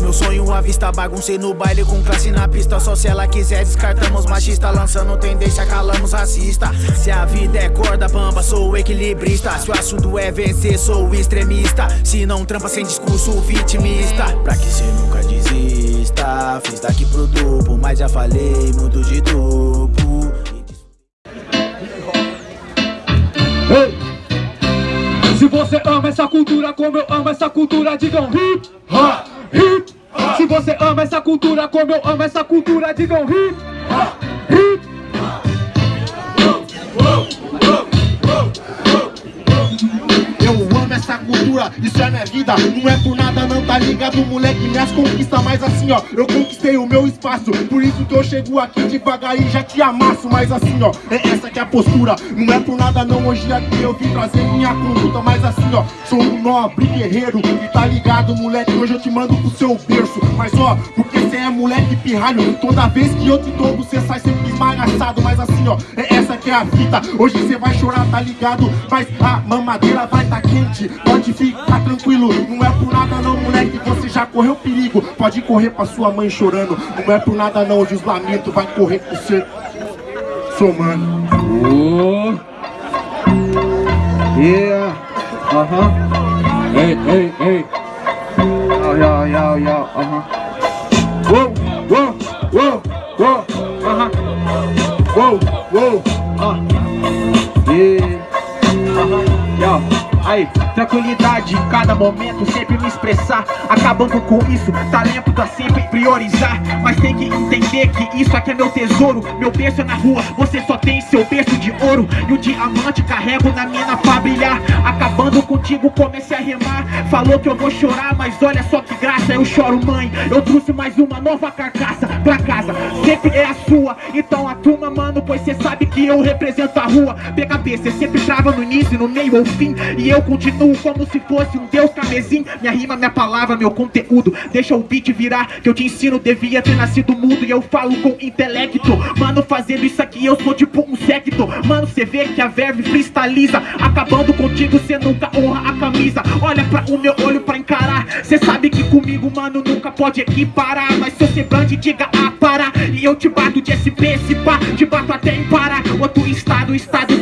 meu sonho à vista Baguncei no baile com classe na pista. Só se ela quiser descartamos machista Lançando tendência, calamos racista. Se a vida é corda bamba, sou equilibrista. Se o assunto é vencer, sou extremista. Se não trampa sem discurso vitimista. Pra que cê nunca desista? Fiz daqui pro duplo, mas já falei muito de duplo! Se você ama essa cultura como eu amo essa cultura, digam hip, ha, ha. Se você ama essa cultura como eu amo essa cultura, digam hip, ha, hip, essa cultura, isso é minha vida. Não é por nada não, tá ligado moleque? Minhas conquistas, mas assim ó Eu conquistei o meu espaço. Por isso que eu chego aqui devagar e já te amasso. Mas assim ó, é essa que é a postura Não é por nada não, hoje aqui eu vim trazer minha conduta Mas assim ó, sou um nobre guerreiro E tá ligado moleque, hoje eu te mando pro seu berço Mas ó, porque cê é moleque pirralho. Toda vez que eu te dou, você sai sempre esmagaçado Mas assim ó, é essa que é a fita. Hoje cê vai chorar, tá ligado? Mas a mamadeira vai tá quente Pode ficar tranquilo, não é por nada não, moleque Você já correu perigo, pode correr pra sua mãe chorando. Não é por nada não, hoje os lamentos vai correr com So man. oh Yeah. Uh huh. Hey, hey, hey. Yo, yo, yo, yo. Uh huh. Whoa, whoa, whoa, whoa. Uh huh. Whoa, whoa. Uh. Yeah. Aí, tranquilidade cada momento, sempre me expressar. Acabando com isso, talento dá sempre priorizar. Mas tem que entender que isso aqui é meu tesouro. Meu berço é na rua, você só tem seu berço de ouro. E o diamante carrego na mina pra brilhar Acabando contigo, comecei a remar. Falou que eu vou chorar, mas olha só que graça. Eu choro mãe, eu trouxe mais uma nova carcaça pra casa. Sempre é a sua, então a turma mano Pois cê sabe que eu represento a rua. PKB, cê sempre trava no início, no meio ou fim. E eu eu continuo como se fosse um deus camesim Minha rima, minha palavra, meu conteúdo. Deixa o beat virar, que eu te ensino. Devia ter nascido mudo e eu falo com intelecto. Mano, fazendo isso aqui eu sou tipo um secto. Mano, cê vê que a verve freestyliza Acabando contigo, cê nunca honra a camisa. Olha pra o meu olho pra encarar. Cê sabe que comigo, mano, nunca pode equiparar. Mas seu semblante diga a parar E eu te bato de SP, se pá Te bato até em parar Outro estado, estado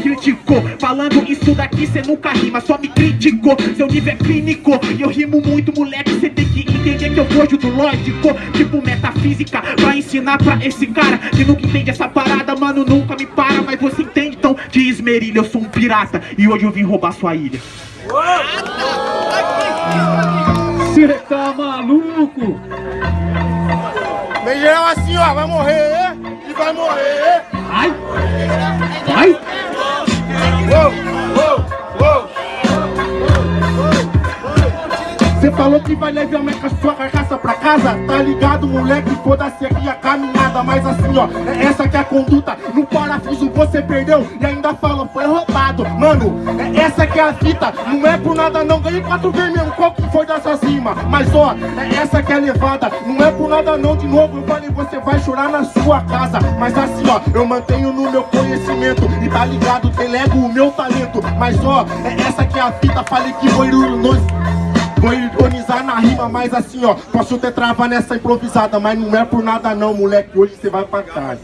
Falando isso daqui, cê nunca rima Só me criticou, seu nível é clínico E eu rimo muito, moleque, cê tem que entender que eu fojo do lógico. Tipo metafísica, pra ensinar pra esse cara Que nunca entende essa parada, mano, nunca me para Mas você entende, então, de esmerilha, eu sou um pirata E hoje eu vim roubar sua ilha. Cê tá maluco? Vem geral assim, ó, vai morrer e vai morrer que vai levar a sua carcaça pra casa. Tá ligado, moleque? Foda-se aqui a caminhada. Mas assim, ó, é essa que é a conduta. No parafuso você perdeu e ainda falou foi roubado. Mano, é essa que é a fita. Não é por nada não, ganhei quatro vezes Qual que foi dessas rimas? Mas ó, é essa que é a levada. Não é por nada não, de novo eu falei Você vai chorar na sua casa. Mas assim, ó, eu mantenho no meu conhecimento. E tá ligado, delego o meu talento. Mas ó, é essa que é a fita. Falei que foi nós Vou ironizar na rima, mas assim, ó Posso ter trava nessa improvisada Mas não é por nada não, moleque Hoje você vai pra casa